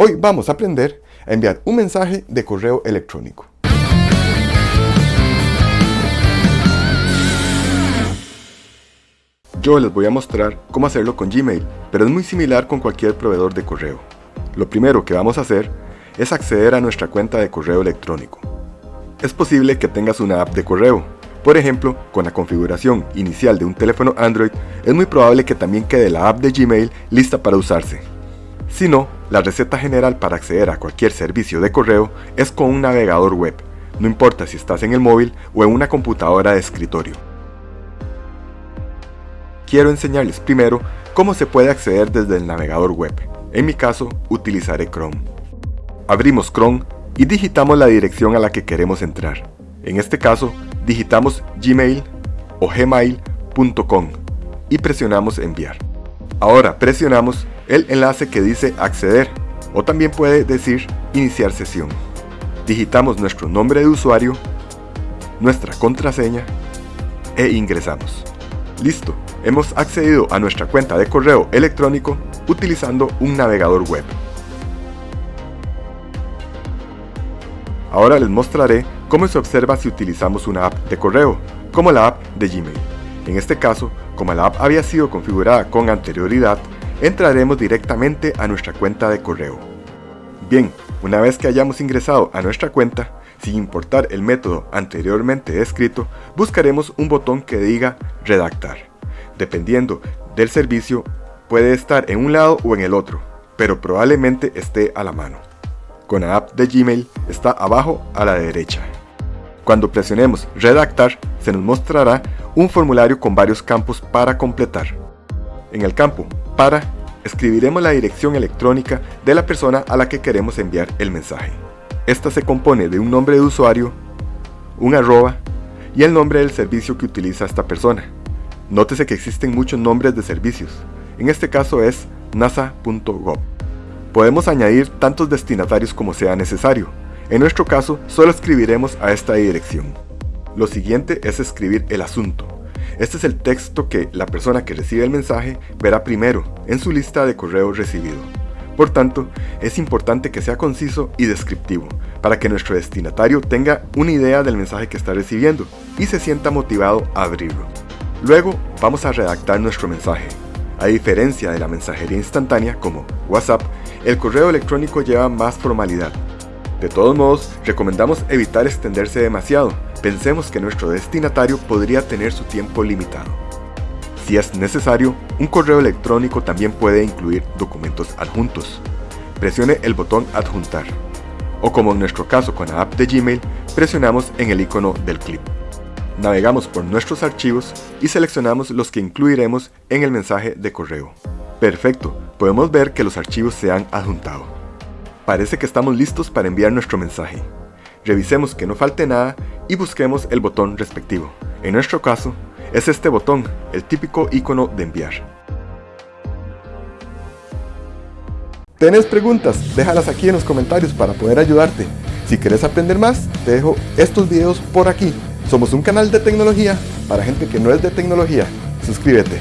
Hoy vamos a aprender a enviar un mensaje de correo electrónico. Yo les voy a mostrar cómo hacerlo con Gmail, pero es muy similar con cualquier proveedor de correo. Lo primero que vamos a hacer es acceder a nuestra cuenta de correo electrónico. Es posible que tengas una app de correo. Por ejemplo, con la configuración inicial de un teléfono Android, es muy probable que también quede la app de Gmail lista para usarse. Si no, la receta general para acceder a cualquier servicio de correo es con un navegador web, no importa si estás en el móvil o en una computadora de escritorio. Quiero enseñarles primero cómo se puede acceder desde el navegador web. En mi caso, utilizaré Chrome. Abrimos Chrome y digitamos la dirección a la que queremos entrar. En este caso, digitamos gmail o gmail.com y presionamos enviar. Ahora presionamos el enlace que dice acceder o también puede decir iniciar sesión. Digitamos nuestro nombre de usuario, nuestra contraseña e ingresamos. Listo, hemos accedido a nuestra cuenta de correo electrónico utilizando un navegador web. Ahora les mostraré cómo se observa si utilizamos una app de correo, como la app de Gmail. En este caso, como la app había sido configurada con anterioridad, entraremos directamente a nuestra cuenta de correo. Bien, una vez que hayamos ingresado a nuestra cuenta, sin importar el método anteriormente descrito, buscaremos un botón que diga redactar. Dependiendo del servicio, puede estar en un lado o en el otro, pero probablemente esté a la mano con la app de Gmail está abajo a la derecha. Cuando presionemos Redactar, se nos mostrará un formulario con varios campos para completar. En el campo Para, escribiremos la dirección electrónica de la persona a la que queremos enviar el mensaje. Esta se compone de un nombre de usuario, un arroba y el nombre del servicio que utiliza esta persona. Nótese que existen muchos nombres de servicios. En este caso es nasa.gov. Podemos añadir tantos destinatarios como sea necesario. En nuestro caso, solo escribiremos a esta dirección. Lo siguiente es escribir el asunto. Este es el texto que la persona que recibe el mensaje verá primero en su lista de correo recibido. Por tanto, es importante que sea conciso y descriptivo, para que nuestro destinatario tenga una idea del mensaje que está recibiendo y se sienta motivado a abrirlo. Luego, vamos a redactar nuestro mensaje. A diferencia de la mensajería instantánea como WhatsApp, el correo electrónico lleva más formalidad. De todos modos, recomendamos evitar extenderse demasiado. Pensemos que nuestro destinatario podría tener su tiempo limitado. Si es necesario, un correo electrónico también puede incluir documentos adjuntos. Presione el botón Adjuntar. O como en nuestro caso con la app de Gmail, presionamos en el icono del clip. Navegamos por nuestros archivos y seleccionamos los que incluiremos en el mensaje de correo. Perfecto, podemos ver que los archivos se han adjuntado. Parece que estamos listos para enviar nuestro mensaje. Revisemos que no falte nada y busquemos el botón respectivo. En nuestro caso, es este botón, el típico icono de enviar. ¿Tienes preguntas? Déjalas aquí en los comentarios para poder ayudarte. Si quieres aprender más, te dejo estos videos por aquí. Somos un canal de tecnología para gente que no es de tecnología. Suscríbete.